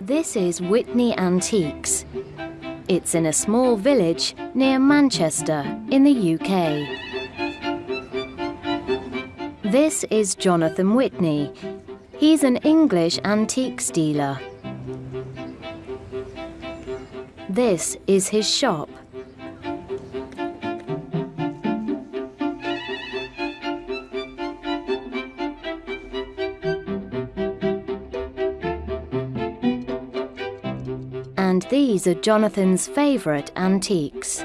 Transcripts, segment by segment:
This is Whitney Antiques. It's in a small village near Manchester in the UK. This is Jonathan Whitney. He's an English antiques dealer. This is his shop. And these are Jonathan's favourite antiques.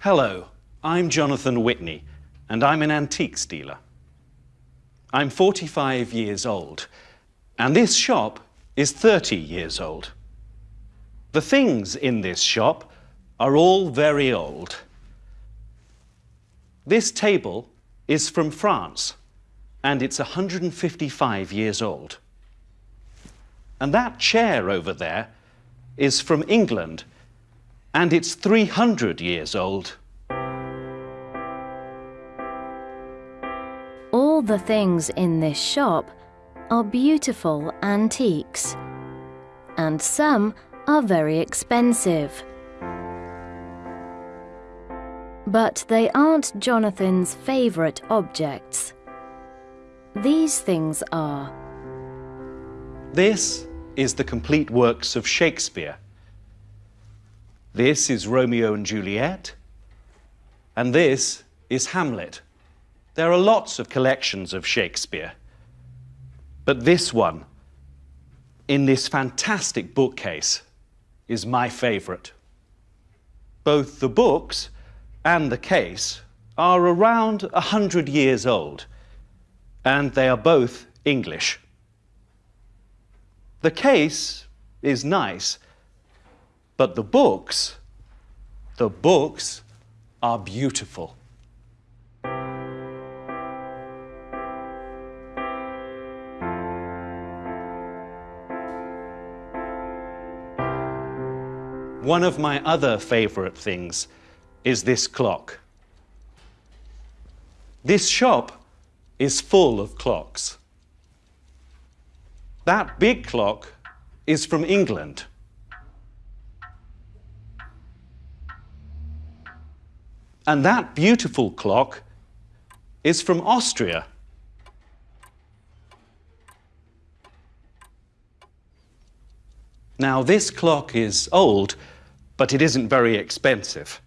Hello, I'm Jonathan Whitney, and I'm an antiques dealer. I'm 45 years old, and this shop is 30 years old. The things in this shop are all very old. This table is from France, and it's 155 years old. And that chair over there is from England, and it's 300 years old. All the things in this shop are beautiful antiques, and some are very expensive. But they aren't Jonathan's favourite objects. These things are. This is the complete works of Shakespeare. This is Romeo and Juliet, and this is Hamlet. There are lots of collections of Shakespeare, but this one, in this fantastic bookcase, is my favourite. Both the books and the case are around a hundred years old, and they are both English. The case is nice, but the books, the books are beautiful. One of my other favourite things is this clock. This shop is full of clocks. That big clock is from England. And that beautiful clock is from Austria. Now, this clock is old, but it isn't very expensive.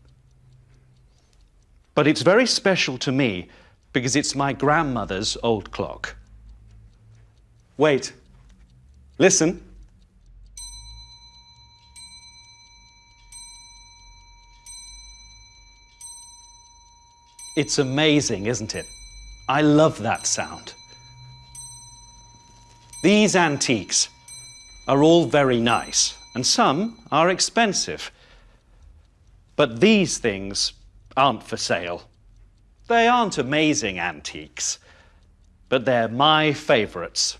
But it's very special to me because it's my grandmother's old clock. Wait, listen. It's amazing, isn't it? I love that sound. These antiques are all very nice, and some are expensive. But these things aren't for sale. They aren't amazing antiques, but they're my favourites.